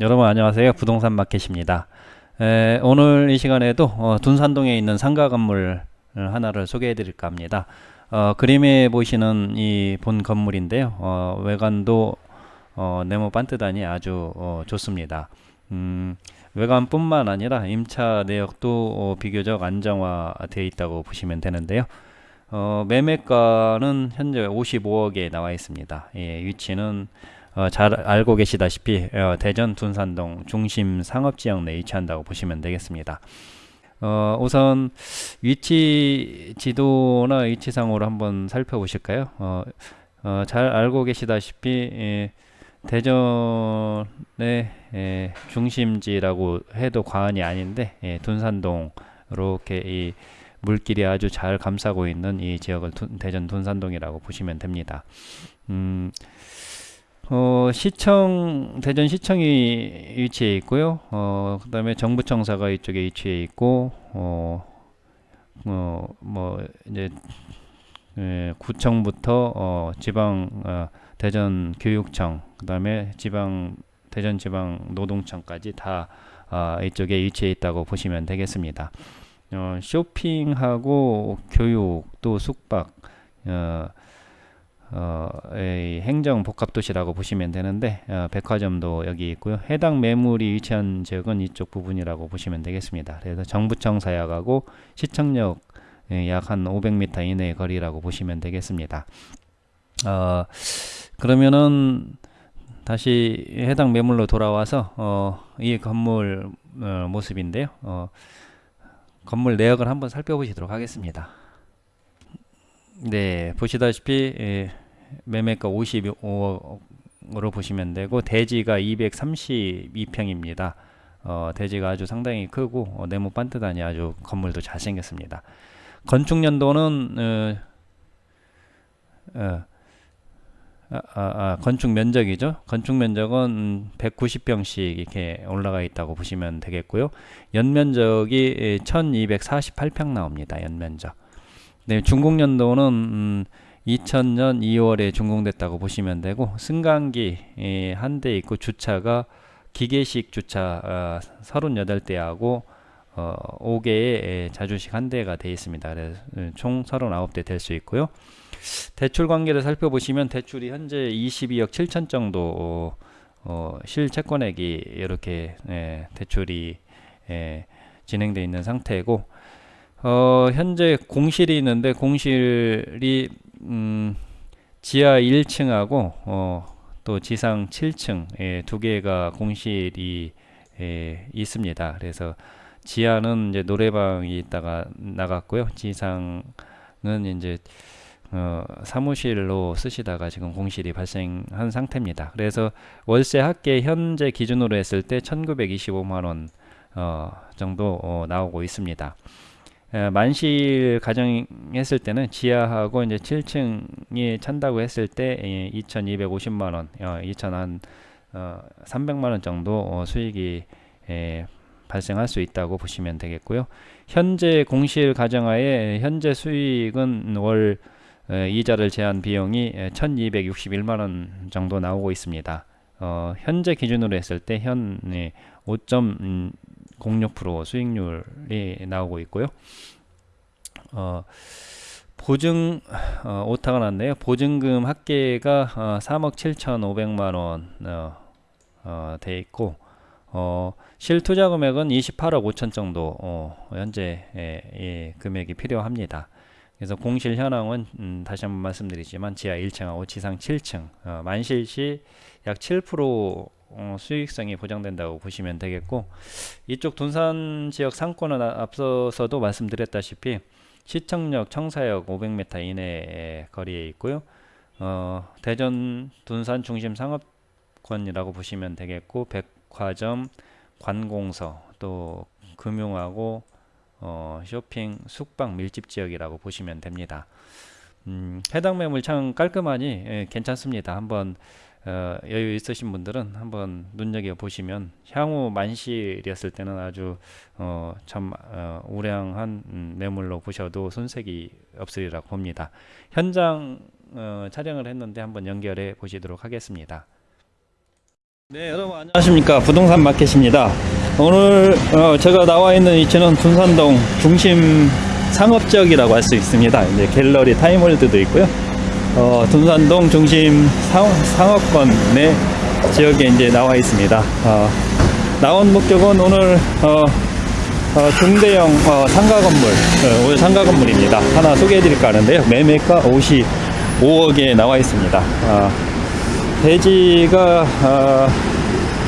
여러분 안녕하세요. 부동산 마켓입니다. 에, 오늘 이 시간에도 어, 둔산동에 있는 상가 건물 하나를 소개해 드릴까 합니다. 어, 그림에 보시는 이 본 건물인데요. 어, 외관도 어, 네모 반듯하니 아주 어, 좋습니다. 음, 외관뿐만 아니라 임차 내역도 어, 비교적 안정화되어 있다고 보시면 되는데요. 어, 매매가는 현재 55억에 나와 있습니다. 예, 위치는 어, 잘 알고 계시다시피 어, 대전 둔산동 중심 상업지역 내에 위치한다고 보시면 되겠습니다. 어, 우선 위치 지도나 위치상으로 한번 살펴보실까요? 어, 어, 잘 알고 계시다시피 예, 대전의 예, 중심지라고 해도 과언이 아닌데 예, 둔산동 이렇게 이 물길이 아주 잘 감싸고 있는 이 지역을 둔, 대전 둔산동이라고 보시면 됩니다. 음, 어, 시청 대전 시청이 위치해 있고요. 어, 그다음에 정부청사가 이쪽에 위치해 있고 어, 어, 뭐 이제 예, 구청부터 어, 지방 어, 대전 교육청 그다음에 지방 대전 지방 노동청까지 다 어, 이쪽에 위치해 있다고 보시면 되겠습니다. 어, 쇼핑하고 교육 또 숙박 어, 어, 행정 복합도시라고 보시면 되는데 어, 백화점도 여기 있고요. 해당 매물이 위치한 지역은 이쪽 부분이라고 보시면 되겠습니다. 그래서 정부청 사역하고 시청역 예, 약한 500m 이내의 거리라고 보시면 되겠습니다. 어, 그러면은 다시 해당 매물로 돌아와서 어, 이 건물 어, 모습인데요. 어, 건물 내역을 한번 살펴보시도록 하겠습니다. 네, 보시다시피 예, 매매가 55억으로 보시면 되고 대지가 232평입니다. 어, 대지가 아주 상당히 크고 어, 네모 반듯하니 아주 건물도 잘생겼습니다. 건축 연도는 어, 어, 아, 아, 아, 건축 면적이죠. 건축 면적은 190평씩 이렇게 올라가 있다고 보시면 되겠고요. 연면적이 1248평 나옵니다. 연면적. 네, 준공 연도는 음, 2000년 2월에 준공됐다고 보시면 되고 승강기 예, 한대 있고 주차가 기계식 주차 어, 38대하고 어, 5개의 자주식 한 대가 되어 있습니다. 그래서 음, 총 39대 될 수 있고요. 대출 관계를 살펴보시면 대출이 현재 22억 7천 정도 어, 어, 실채권액이 이렇게 예, 대출이 예, 진행되어 있는 상태고 어, 현재 공실이 있는데 공실이 음, 지하 1층하고 어, 또 지상 7층 예, 두 개가 공실이 예, 있습니다. 그래서 지하는 이제 노래방이 있다가 나갔고요. 지상은 이제 어, 사무실로 쓰시다가 지금 공실이 발생한 상태입니다. 그래서 월세 합계 현재 기준으로 했을 때 1925만 원 어, 정도 어, 나오고 있습니다. 만실 가정했을 때는 지하하고 이제 7층이 찬다고 했을 때 2,250만 원, 어, 2,000한 어, 300만 원 정도 어, 수익이 에, 발생할 수 있다고 보시면 되겠고요. 현재 공실 가정하에 현재 수익은 월 에, 이자를 제한 비용이 1,261만 원 정도 나오고 있습니다. 어, 현재 기준으로 했을 때 현 5.06% 수익률이 나오고 있고요. 어, 보증 어, 오타가 났네요. 보증금 합계가 어, 3억 7,500만 원 어, 어, 돼 있고 어, 실투자 금액은 28억 5천 정도 어, 현재 예, 예, 금액이 필요합니다. 그래서 공실 현황은 음, 다시 한번 말씀드리지만 지하 1층하고 지상 7층 어, 만실 시 약 7% 어, 수익성이 보장된다고 보시면 되겠고 이쪽 둔산 지역 상권은 앞서서도 말씀드렸다시피 시청역 청사역 500m 이내 거리에 있고요. 어, 대전 둔산 중심 상업권이라고 보시면 되겠고 백화점 관공서 또 금융하고 어, 쇼핑 숙박 밀집 지역이라고 보시면 됩니다. 음, 해당 매물 참 깔끔하니 예, 괜찮습니다. 한번 어, 여유 있으신 분들은 한번 눈여겨 보시면 향후 만실이었을 때는 아주 어, 참 어, 우량한 음, 매물로 보셔도 손색이 없으리라고 봅니다. 현장 어, 촬영을 했는데 한번 연결해 보시도록 하겠습니다. 네, 여러분 안녕하십니까. 부동산 마켓입니다. 오늘 어, 제가 나와 있는 위치는 둔산동 중심 상업지역이라고 할 수 있습니다. 이제 갤러리 타임월드도 있고요. 어, 둔산동 중심 상, 상업 권 내 지역에 이제 나와 있습니다. 어, 나온 목적은 오늘 어, 어, 중대형 어, 상가 건물, 어, 오늘 상가 건물입니다. 하나 소개해 드릴까 하는데요. 매매가 55억에 나와 있습니다. 어, 대지가 어,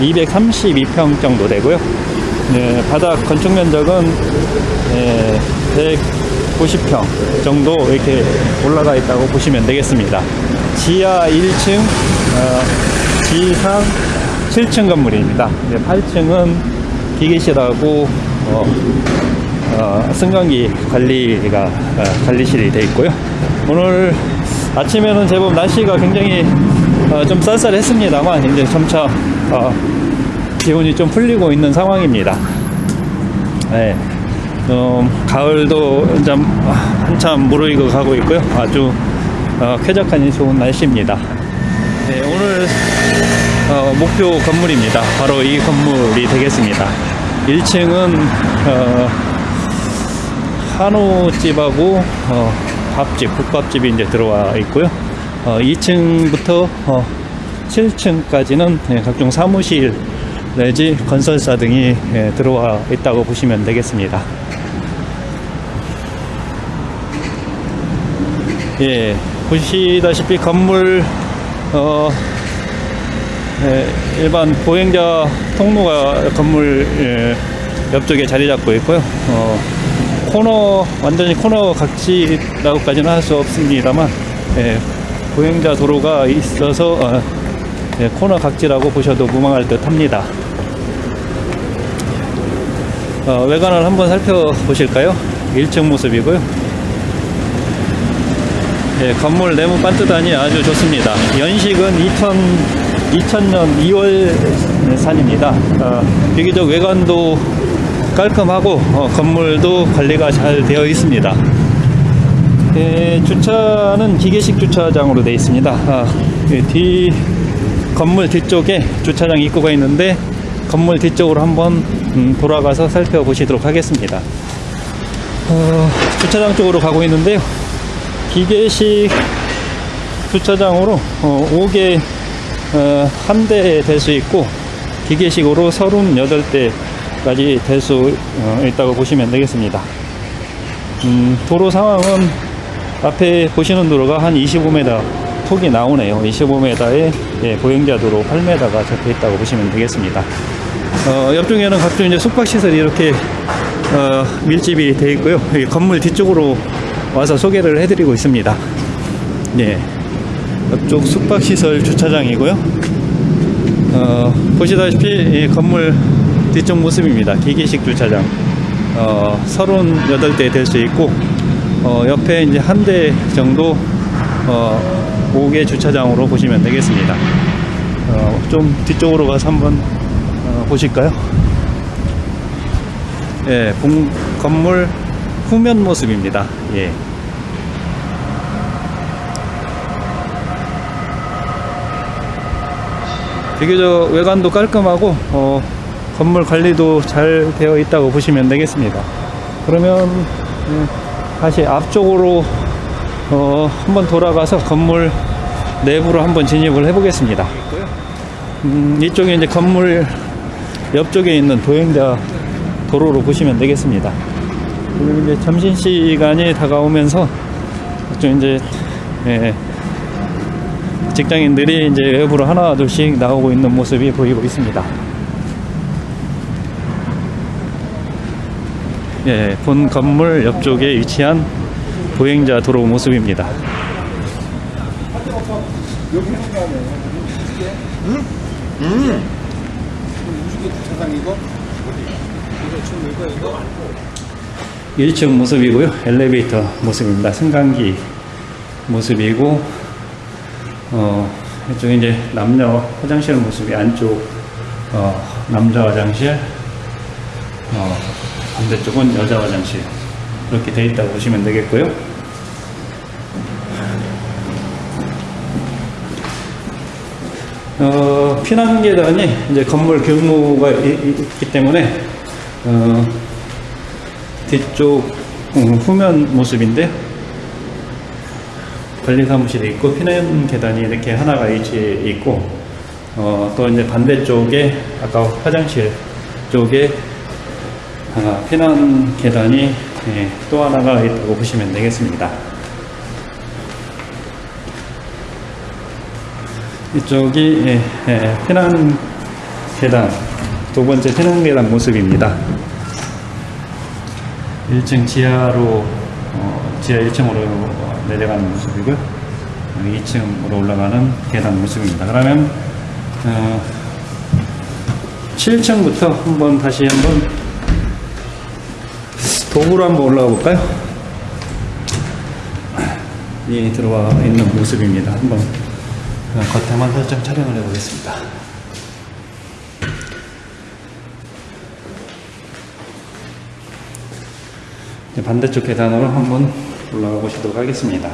232평 정도 되고요. 네, 바닥 건축 면적은 네, 190평 정도 이렇게 올라가 있다고 보시면 되겠습니다. 지하 1층, 어, 지상 7층 건물입니다. 네, 8층은 기계실하고 어, 어, 승강기 관리가 어, 관리실이 되어 있고요. 오늘 아침에는 제법 날씨가 굉장히 어, 좀 쌀쌀했습니다만 이제 점차 어, 기온이 좀 풀리고 있는 상황입니다. 네, 좀 가을도 좀 한참 무르익어 가고 있고요. 아주 어, 쾌적하니 좋은 날씨입니다. 네, 오늘 어, 목표 건물입니다. 바로 이 건물이 되겠습니다. 1층은 어, 한우집하고 어, 밥집, 국밥집이 이제 들어와 있고요. 어, 2층부터 어, 7층까지는 예, 각종 사무실 내지 건설사 등이 예, 들어와 있다고 보시면 되겠습니다. 예, 보시다시피 건물 어, 예, 일반 보행자 통로가 건물 예, 옆쪽에 자리 잡고 있고요. 어, 코너 완전히 코너 각지라고까지는 할 수 없습니다만 예, 보행자 도로가 있어서 어, 예, 코너 각지라고 보셔도 무방할 듯합니다. 어, 외관을 한번 살펴보실까요? 1층 모습이고요. 예, 건물 내부 반듯하니 아주 좋습니다. 연식은 2000, 2000년 2월 산입니다. 어, 비교적 외관도 깔끔하고 어, 건물도 관리가 잘 되어 있습니다. 예, 주차는 기계식 주차장으로 되어 있습니다. 아, 예, 뒤 건물 뒤쪽에 주차장 입구가 있는데 건물 뒤쪽으로 한번 음, 돌아가서 살펴보시도록 하겠습니다. 어, 주차장 쪽으로 가고 있는데요. 기계식 주차장으로 어, 5개 어, 한대될수 있고 기계식으로 38대까지 될 수 있다고 보시면 되겠습니다. 음, 도로 상황은 앞에 보시는 도로가 한 25m 폭이 나오네요. 25m에 예, 보행자 도로 8m가 적혀 있다고 보시면 되겠습니다. 어, 옆쪽에는 각종 이제 숙박시설이 이렇게 어, 밀집이 되어 있고요. 건물 뒤쪽으로 와서 소개를 해드리고 있습니다. 예, 옆쪽 숙박시설 주차장이고요. 어, 보시다시피 이 건물 뒤쪽 모습입니다. 기계식 주차장. 어, 38대 될 수 있고, 어, 옆에 이제 한 대 정도, 어, 5개 주차장으로 보시면 되겠습니다. 어, 좀 뒤쪽으로 가서 한번 어, 보실까요? 예, 본, 건물 후면 모습입니다. 예. 비교적 외관도 깔끔하고 어, 건물 관리도 잘 되어 있다고 보시면 되겠습니다. 그러면 음, 다시 앞쪽으로 어, 한번 돌아가서 건물 내부로 한번 진입을 해 보겠습니다. 음, 이쪽에 이제 건물 옆쪽에 있는 도행자 도로로 보시면 되겠습니다. 그리고 이제 점심 시간이 다가오면서 좀 이제 예, 직장인들이 이제 외부로 하나 둘씩 나오고 있는 모습이 보이고 있습니다. 예, 본 건물 옆쪽에 위치한 보행자 도로 모습입니다. 일 1층 모습이고요. 엘리베이터 모습입니다. 승강기 모습이고, 어, 이쪽에 이제 남녀 화장실 모습이 안쪽, 어, 남자 화장실, 어, 반대쪽은 여자 화장실. 이렇게 되어 있다고 보시면 되겠고요. 어, 피난 계단이 이제 건물 이- 있기 때문에 어, 뒤쪽 음, 후면 모습인데 관리 사무실이 있고 피난 계단이 이렇게 하나가 위치해 있고 어, 또 이제 반대쪽에 아까 화장실 쪽에 아, 피난 계단이 예, 또 하나가 있다고 보시면 되겠습니다. 이쪽이 예, 예, 피난 계단 두 번째 피난 계단 모습입니다. 1층 지하로 어, 지하 1층으로 내려가는 모습이고요. 2층으로 올라가는 계단 모습입니다. 그러면 어, 7층부터 한번 다시 한번 도구로 한번 올라가 볼까요? 이 들어와 있는 모습입니다. 한번 어, 겉에만 살짝 촬영을 해보겠습니다. 이제 반대쪽 계단으로 한번 올라가 보시도록 하겠습니다.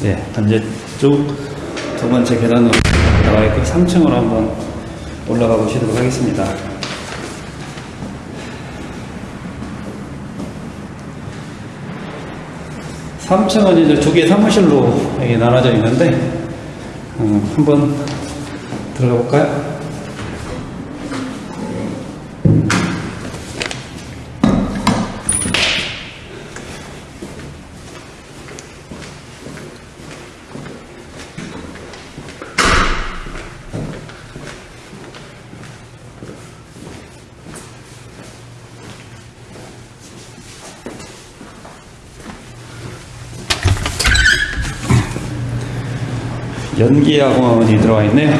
네, 반대쪽 두 번째 계단으로 나와 있고 3층으로 한번 올라가 보시도록 하겠습니다. 3층은 이제 두개 사무실로 나눠져 있는데 어, 한번 들어가 볼까요? 연기학원이 들어와 있네요.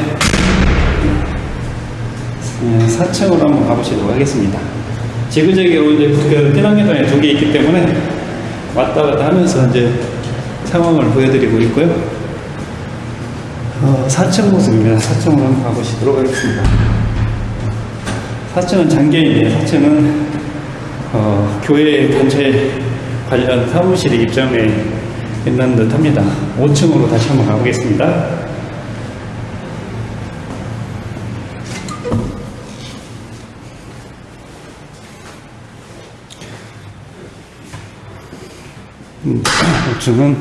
네, 4층으로 한번 가보시도록 하겠습니다. 지그재그로 이제 그 피난계단에 두 개 있기 때문에 왔다 갔다 하면서 이제 상황을 보여드리고 있고요. 어, 4층 모습입니다. 4층으로 한번 가보시도록 하겠습니다. 4층은 장개인이에요. 4층은 어, 교회 단체 관련 사무실이 입점해 있는 듯 합니다. 5층으로 다시 한번 가보겠습니다. 음, 5층은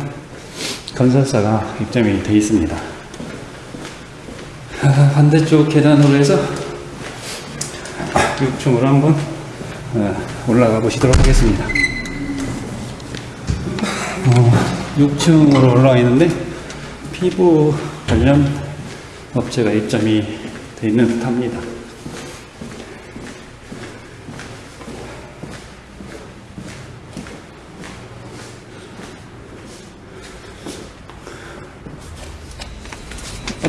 건설사가 입점이 되어 있습니다. 아, 반대쪽 계단으로 해서 6층으로 한번 어, 올라가 보시도록 하겠습니다. 어, 6층으로 올라와 있는데 피부 관련 업체가 입점이 되어 있는 듯 합니다.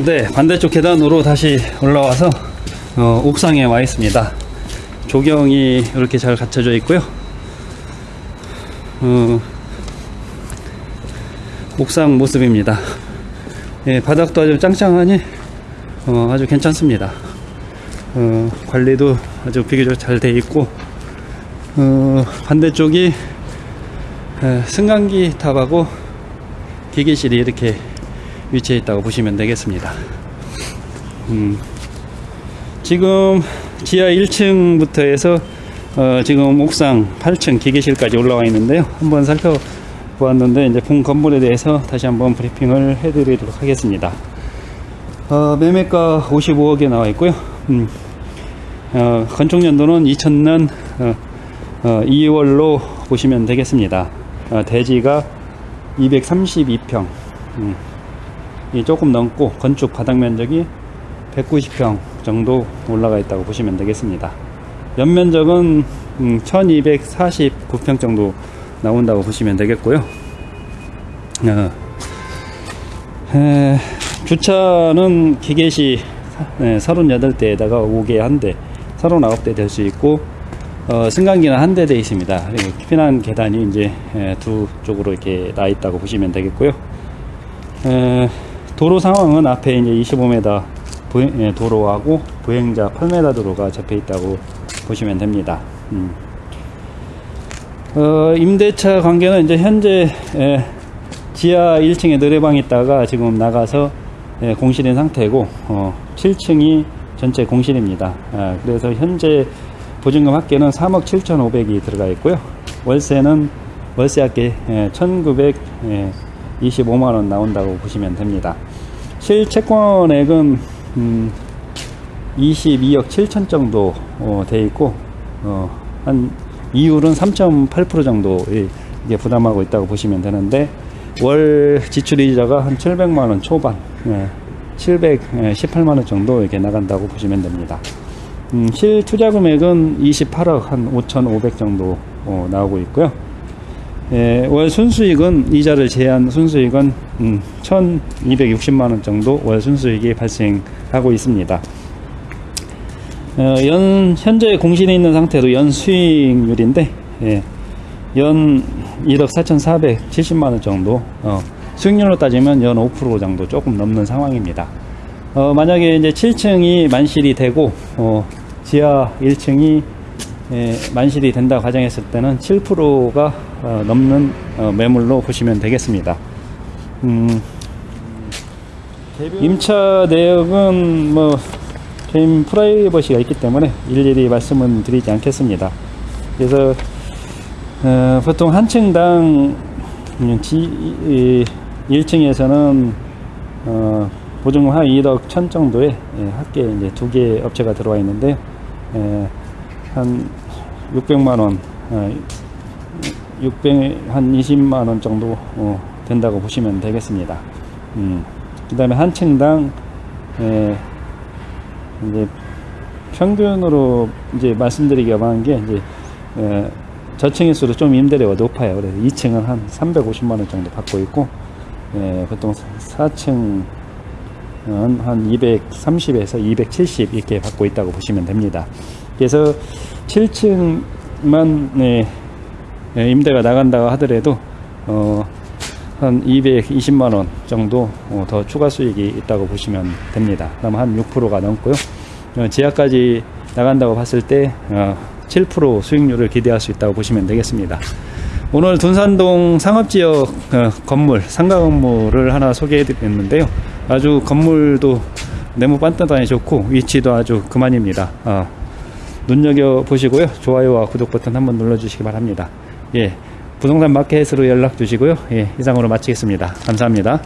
네, 반대쪽 계단으로 다시 올라와서 어, 옥상에 와 있습니다. 조경이 이렇게 잘 갖춰져 있고요. 어, 옥상 모습입니다. 예, 바닥도 아주 짱짱하니 어, 아주 괜찮습니다. 어, 관리도 아주 비교적 잘 돼 있고 어, 반대쪽이 에, 승강기 탑하고 기계실이 이렇게 위치해 있다고 보시면 되겠습니다. 음, 지금 지하 1층부터 해서 어, 지금 옥상 8층 기계실까지 올라와 있는데요. 한번 살펴 보았는데 이제 본 건물에 대해서 다시 한번 브리핑을 해드리도록 하겠습니다. 어, 매매가 55억에 나와 있고요. 음, 어, 건축 연도는 2000년 어, 어, 2월로 보시면 되겠습니다. 어, 대지가 232평. 음, 이 조금 넘고 건축 바닥 면적이 190평 정도 올라가 있다고 보시면 되겠습니다. 연면적은 음, 1249평 정도 나온다고 보시면 되겠고요. 어, 에, 주차는 기계시 네, 38대에다가 5개 한 대, 39대 될 수 있고 어, 승강기는 한 대 돼 있습니다. 그리고 피난 계단이 이제 에, 두 쪽으로 이렇게 나 있다고 보시면 되겠고요. 에, 도로 상황은 앞에 이제 25m 부행, 예, 도로하고 보행자 8m 도로가 접해 있다고 보시면 됩니다. 음. 어, 임대차 관계는 이제 현재 에, 지하 1층에 노래방 있다가 지금 나가서 예, 공실인 상태고 어, 7층이 전체 공실입니다. 아, 그래서 현재 보증금 합계는 3억 7,500이 들어가 있고요. 월세는 월세 합계 예, 1,925만 원 나온다고 보시면 됩니다. 실채권액은 음, 22억 7천 정도 어, 돼 있고 어, 한 이율은 3.8% 정도 이게 부담하고 있다고 보시면 되는데 월 지출 이자가 한 700만 원 초반, 예, 718만 원 정도 이렇게 나간다고 보시면 됩니다. 음, 실 투자 금액은 28억 한 5,500 정도 어, 나오고 있고요. 예, 월 순수익은 이자를 제한 순수익은 음, 1,260만 원 정도 월 순수익이 발생하고 있습니다. 어, 연 현재 공신에 있는 상태로 연 수익률인데 예, 연 1억 4,470만 원 정도 어, 수익률로 따지면 연 5% 정도 조금 넘는 상황입니다. 어, 만약에 이제 7층이 만실이 되고 어, 지하 1층이 예, 만실이 된다 가정했을 때는 7%가 어, 넘는 어, 매물로 보시면 되겠습니다. 음, 임차 내역은 뭐 개인 프라이버시가 있기 때문에 일일이 말씀은 드리지 않겠습니다. 그래서 어, 보통 한 층당 음, 지, 이, 1층에서는 어, 보증금 한 1억 천 정도의 예, 합계 이제 두 개 업체가 들어와 있는데 예, 한 600만 원, 어, 600, 한 20만 원 정도 어, 된다고 보시면 되겠습니다. 음, 그 다음에 한 층당 예, 이제 평균으로 이제 말씀드리기가 많은 게 이제 에, 저층일수록 좀 임대료가 높아요. 그래서 2층은 한 350만 원 정도 받고 있고 에, 보통 4층은 한 230에서 270 이렇게 받고 있다고 보시면 됩니다. 그래서 7층만 네, 에, 임대가 나간다고 하더라도 어, 한 220만 원 정도 어, 더 추가 수익이 있다고 보시면 됩니다. 그럼 한 6%가 넘고요. 어, 지하까지 나간다고 봤을 때 어, 7% 수익률을 기대할 수 있다고 보시면 되겠습니다. 오늘 둔산동 상업지역 어, 건물, 상가 건물을 하나 소개해 드렸는데요. 아주 건물도 네모 반듯하니 좋고 위치도 아주 그만입니다. 어, 눈여겨 보시고요. 좋아요와 구독 버튼 한번 눌러 주시기 바랍니다. 예. 부동산 마켓으로 연락 주시고요. 예, 이상으로 마치겠습니다. 감사합니다.